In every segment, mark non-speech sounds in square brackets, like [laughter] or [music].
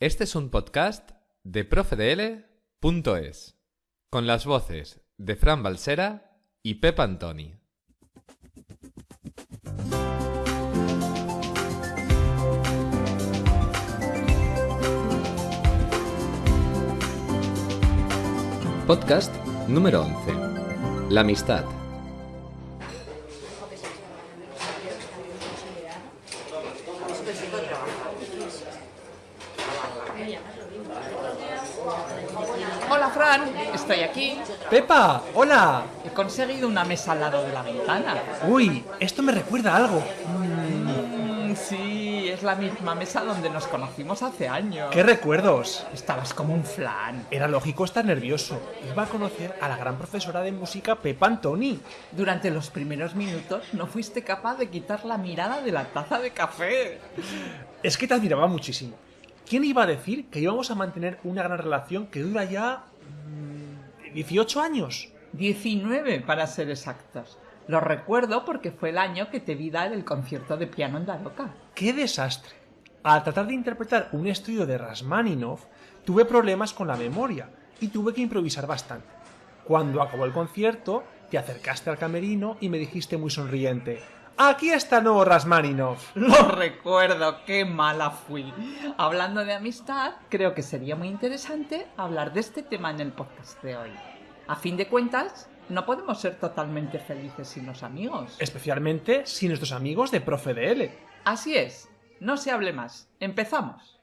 Este es un podcast de profedl.es, con las voces de Fran Balsera y Pep Antoni. Podcast número 11. La amistad. Estoy aquí. Pepa, hola. He conseguido una mesa al lado de la ventana. Uy, esto me recuerda a algo. Mm, sí, es la misma mesa donde nos conocimos hace años. ¿Qué recuerdos? Estabas como un flan. Era lógico estar nervioso. Iba a conocer a la gran profesora de música Pepa Antoni. Durante los primeros minutos no fuiste capaz de quitar la mirada de la taza de café. Es que te admiraba muchísimo. ¿Quién iba a decir que íbamos a mantener una gran relación que dura ya... mm, 18 años? 19 para ser exactos. Lo recuerdo porque fue el año que te vi dar el concierto de piano en Daroca. ¡Qué desastre! Al tratar de interpretar un estudio de Rasmaninov, tuve problemas con la memoria y tuve que improvisar bastante. Cuando acabó el concierto, te acercaste al camerino y me dijiste muy sonriente: ¡Aquí está el nuevo Rasmaninov! Lo recuerdo, qué mala fui. Hablando de amistad, creo que sería muy interesante hablar de este tema en el podcast de hoy. A fin de cuentas, no podemos ser totalmente felices sin los amigos. Especialmente si nuestros amigos de Profe DL. Así es, no se hable más. Empezamos.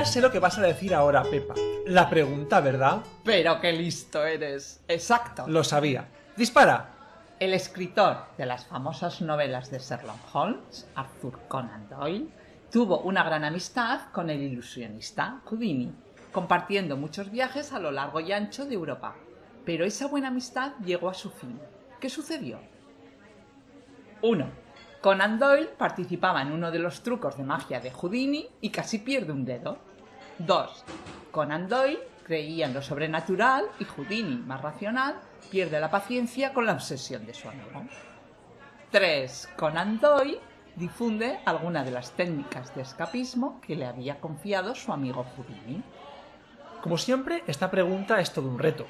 Ya sé lo que vas a decir ahora, Pepa. La pregunta, ¿verdad? Pero qué listo eres. Exacto. Lo sabía. ¡Dispara! El escritor de las famosas novelas de Sherlock Holmes, Arthur Conan Doyle, tuvo una gran amistad con el ilusionista Houdini, compartiendo muchos viajes a lo largo y ancho de Europa. Pero esa buena amistad llegó a su fin. ¿Qué sucedió? 1. Conan Doyle participaba en uno de los trucos de magia de Houdini y casi pierde un dedo. 2. Conan Doyle creía en lo sobrenatural y Houdini, más racional, pierde la paciencia con la obsesión de su amigo. 3. Conan Doyle difunde alguna de las técnicas de escapismo que le había confiado su amigo Houdini. Como siempre, esta pregunta es todo un reto.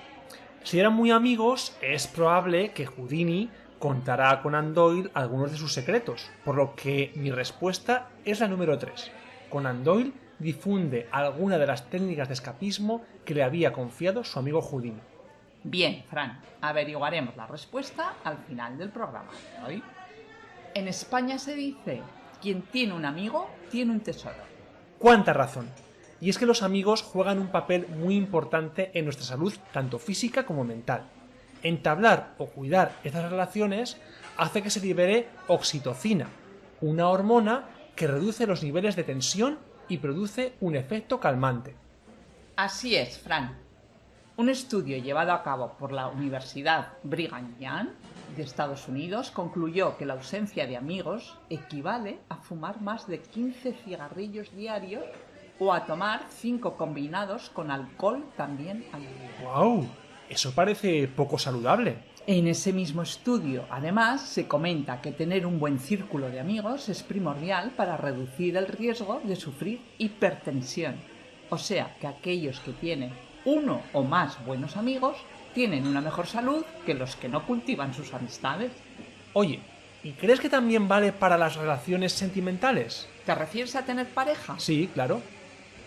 Si eran muy amigos, es probable que Houdini contará a Conan Doyle algunos de sus secretos, por lo que mi respuesta es la número 3. Conan Doyle difunde alguna de las técnicas de escapismo que le había confiado su amigo Houdini. Bien, Fran, averiguaremos la respuesta al final del programa de hoy. En España se dice, quien tiene un amigo, tiene un tesoro. ¡Cuánta razón! Y es que los amigos juegan un papel muy importante en nuestra salud, tanto física como mental. Entablar o cuidar estas relaciones hace que se libere oxitocina, una hormona que reduce los niveles de tensión y produce un efecto calmante. Así es, Fran. Un estudio llevado a cabo por la Universidad Brigham Young de Estados Unidos concluyó que la ausencia de amigos equivale a fumar más de 15 cigarrillos diarios o a tomar 5 combinados con alcohol también al día. ¡Wow! Eso parece poco saludable. En ese mismo estudio, además, se comenta que tener un buen círculo de amigos es primordial para reducir el riesgo de sufrir hipertensión. O sea, que aquellos que tienen uno o más buenos amigos tienen una mejor salud que los que no cultivan sus amistades. Oye, ¿y crees que también vale para las relaciones sentimentales? ¿Te refieres a tener pareja? Sí, claro.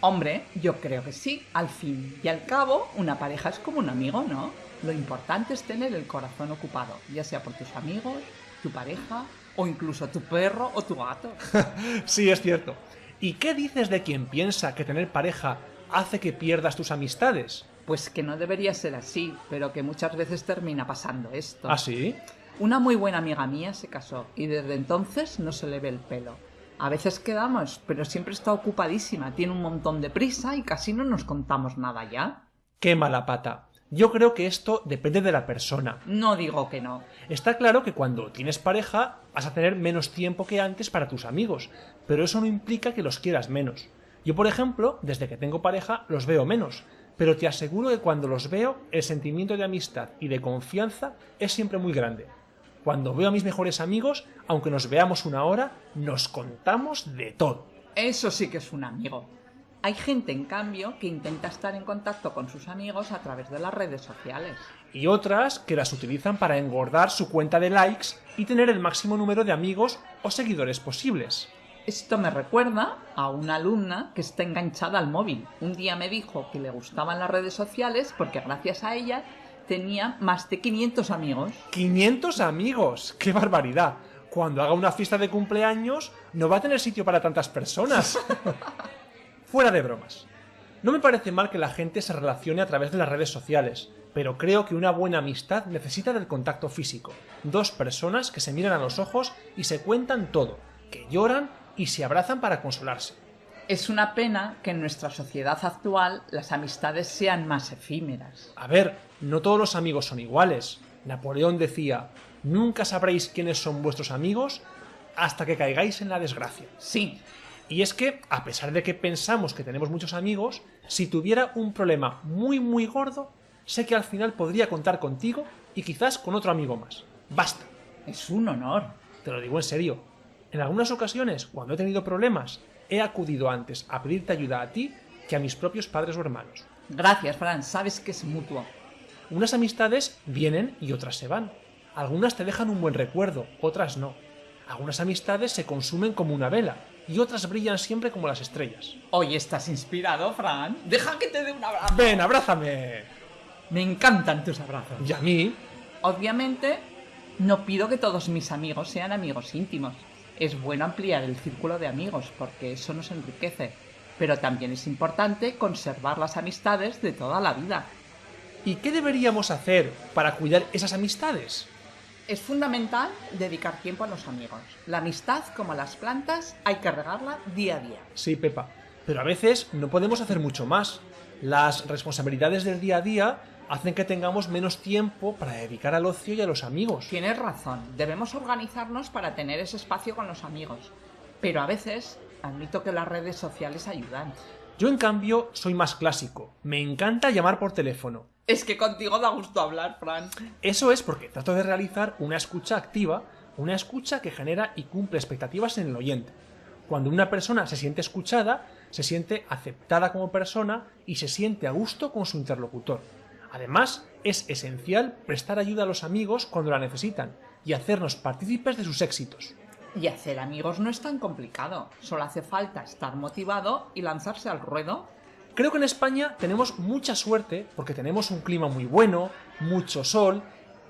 Hombre, yo creo que sí. Al fin y al cabo, una pareja es como un amigo, ¿no? Lo importante es tener el corazón ocupado, ya sea por tus amigos, tu pareja o incluso tu perro o tu gato. [laughs] sí, es cierto. ¿Y qué dices de quien piensa que tener pareja hace que pierdas tus amistades? Pues que no debería ser así, pero que muchas veces termina pasando esto. ¿Ah, sí? Una muy buena amiga mía se casó y desde entonces no se le ve el pelo. A veces quedamos, pero siempre está ocupadísima, tiene un montón de prisa y casi no nos contamos nada ya. Qué mala pata. Yo creo que esto depende de la persona. No digo que no. Está claro que cuando tienes pareja vas a tener menos tiempo que antes para tus amigos, pero eso no implica que los quieras menos. Yo, por ejemplo, desde que tengo pareja los veo menos, pero te aseguro que cuando los veo el sentimiento de amistad y de confianza es siempre muy grande. Cuando veo a mis mejores amigos, aunque nos veamos una hora, nos contamos de todo. Eso sí que es un amigo. Hay gente, en cambio, que intenta estar en contacto con sus amigos a través de las redes sociales. Y otras que las utilizan para engordar su cuenta de likes y tener el máximo número de amigos o seguidores posibles. Esto me recuerda a una alumna que está enganchada al móvil. Un día me dijo que le gustaban las redes sociales porque gracias a ella tenía más de 500 amigos. ¡500 amigos! ¡Qué barbaridad! Cuando haga una fiesta de cumpleaños no va a tener sitio para tantas personas. [laughs] Fuera de bromas. No me parece mal que la gente se relacione a través de las redes sociales, pero creo que una buena amistad necesita del contacto físico. Dos personas que se miran a los ojos y se cuentan todo, que lloran y se abrazan para consolarse. Es una pena que en nuestra sociedad actual las amistades sean más efímeras. A ver, no todos los amigos son iguales. Napoleón decía, nunca sabréis quiénes son vuestros amigos hasta que caigáis en la desgracia. Sí, Y es que, a pesar de que pensamos que tenemos muchos amigos, si tuviera un problema muy muy gordo, sé que al final podría contar contigo y quizás con otro amigo más. Basta. es un honor. Te lo digo en serio. En algunas ocasiones, cuando he tenido problemas, he acudido antes a pedirte ayuda a ti que a mis propios padres o hermanos. Gracias, Fran, sabes que es mutuo. Unas amistades vienen y otras se van. Algunas te dejan un buen recuerdo, otras no. Algunas amistades se consumen como una vela y otras brillan siempre como las estrellas. Hoy estás inspirado, Fran. Deja que te dé un abrazo. Ven, abrázame. Me encantan tus abrazos. Y a mí, Obviamente, no pido que todos mis amigos sean amigos íntimos. Es bueno ampliar el círculo de amigos porque eso nos enriquece. Pero también es importante conservar las amistades de toda la vida. ¿y qué deberíamos hacer para cuidar esas amistades? Es fundamental dedicar tiempo a los amigos. La amistad, como las plantas, hay que regarla día a día. Sí, Pepa, pero a veces no podemos hacer mucho más. Las responsabilidades del día a día hacen que tengamos menos tiempo para dedicar al ocio y a los amigos. Tienes razón, debemos organizarnos para tener ese espacio con los amigos. Pero a veces admito que las redes sociales ayudan. Yo, en cambio, soy más clásico. Me encanta llamar por teléfono. Es que contigo da gusto hablar, Fran. Eso es porque trato de realizar una escucha activa, una escucha que genera y cumple expectativas en el oyente. Cuando una persona se siente escuchada, se siente aceptada como persona y se siente a gusto con su interlocutor. Además, es esencial prestar ayuda a los amigos cuando la necesitan y hacernos partícipes de sus éxitos. Y hacer amigos no es tan complicado. Solo hace falta estar motivado y lanzarse al ruedo. Creo que en España tenemos mucha suerte porque tenemos un clima muy bueno, mucho sol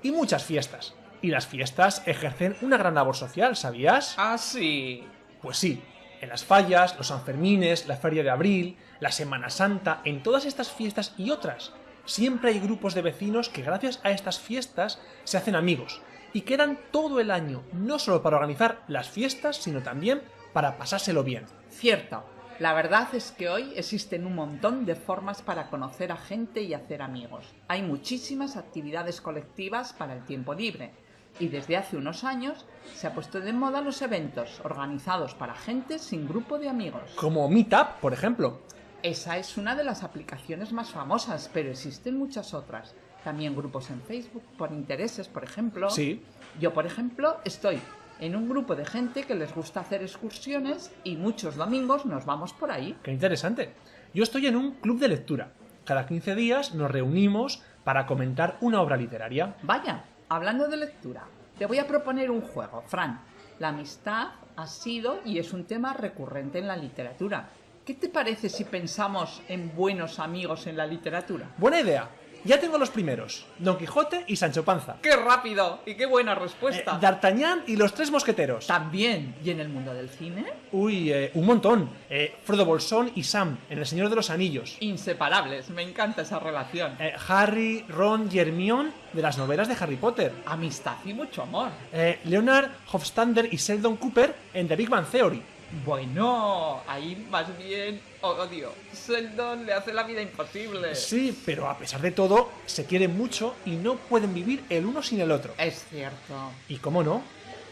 y muchas fiestas. Y las fiestas ejercen una gran labor social, ¿sabías? Ah, sí. Pues sí, en las fallas, los Sanfermines, la Feria de Abril, la Semana Santa, en todas estas fiestas y otras, siempre hay grupos de vecinos que gracias a estas fiestas se hacen amigos y quedan todo el año, no solo para organizar las fiestas, sino también para pasárselo bien. Cierto. La verdad es que hoy existen un montón de formas para conocer a gente y hacer amigos. Hay muchísimas actividades colectivas para el tiempo libre. Y desde hace unos años se ha puesto de moda los eventos organizados para gente sin grupo de amigos. Como Meetup, por ejemplo. Esa es una de las aplicaciones más famosas, pero existen muchas otras. También grupos en Facebook por intereses, por ejemplo. Sí. Yo, por ejemplo, estoy en un grupo de gente que les gusta hacer excursiones y muchos domingos nos vamos por ahí. Qué interesante. Yo estoy en un club de lectura. Cada 15 días nos reunimos para comentar una obra literaria. Vaya, hablando de lectura, te voy a proponer un juego, Fran. La amistad ha sido y es un tema recurrente en la literatura. ¿Qué te parece si pensamos en buenos amigos en la literatura? Buena idea. Ya tengo los primeros. Don Quijote y Sancho Panza. ¡Qué rápido! ¡Y qué buena Eh, respuesta! D'Artagnan y los tres mosqueteros. También. ¿Y en el mundo del cine? Uy, eh, un montón. Eh, Frodo Bolsón y Sam, en El Señor de los Anillos. Inseparables. Me encanta esa relación. Eh, Harry, Ron y Hermione, de las novelas de Harry Potter. Amistad y mucho amor. Eh, Leonard Hofstadter y Sheldon Cooper en The Big Bang Theory. Bueno, ahí más bien odio. Sheldon le hace la vida imposible. Sí, pero a pesar de todo, se quieren mucho y no pueden vivir el uno sin el otro. Es cierto. Y cómo no,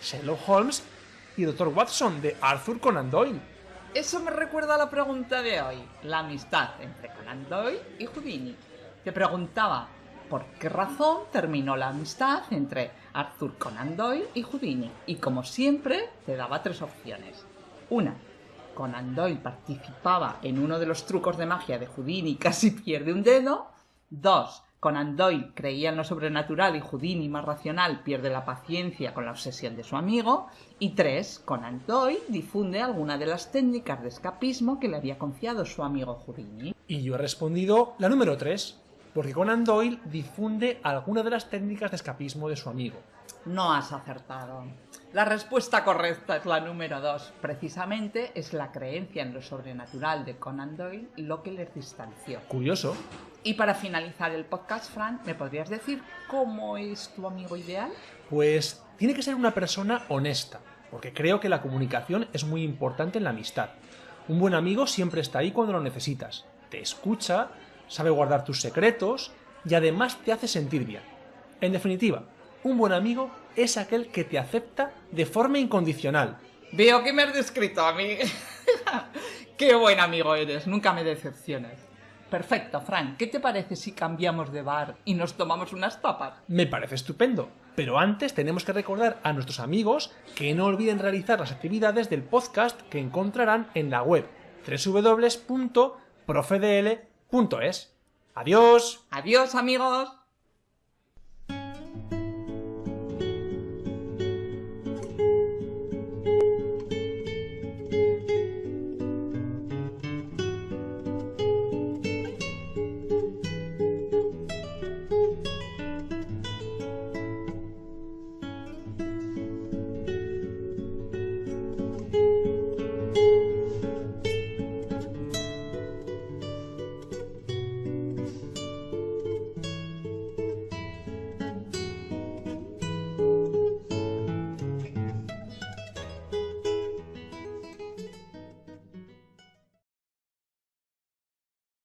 Sherlock Holmes y Dr. Watson de Arthur Conan Doyle. Eso me recuerda a la pregunta de hoy. La amistad entre Conan Doyle y Houdini. Te preguntaba, ¿por qué razón terminó la amistad entre Arthur Conan Doyle y Houdini? Y como siempre, te daba tres opciones. Una, Conan Doyle participaba en uno de los trucos de magia de Houdini y casi pierde un dedo. Dos, Conan Doyle creía en lo sobrenatural y Houdini, más racional, pierde la paciencia con la obsesión de su amigo. Y tres, Conan Doyle difunde alguna de las técnicas de escapismo que le había confiado su amigo Houdini. Y yo he respondido la número 3, porque Conan Doyle difunde alguna de las técnicas de escapismo de su amigo. No has acertado. La respuesta correcta es la número 2. Precisamente es la creencia en lo sobrenatural de Conan Doyle lo que les distanció. Curioso. Y para finalizar el podcast, Fran, ¿me podrías decir cómo es tu amigo ideal? Pues tiene que ser una persona honesta, porque creo que la comunicación es muy importante en la amistad. Un buen amigo siempre está ahí cuando lo necesitas. Te escucha, sabe guardar tus secretos y además te hace sentir bien. En definitiva, un buen amigo es aquel que te acepta de forma incondicional. Veo que me has descrito a mí. [laughs] Qué buen amigo eres, nunca me decepciones. Perfecto, Fran, ¿qué te parece si cambiamos de bar y nos tomamos unas tapas? Me parece estupendo. Pero antes tenemos que recordar a nuestros amigos que no olviden realizar las actividades del podcast que encontrarán en la web www.profedl.es. Adiós. Adiós, amigos.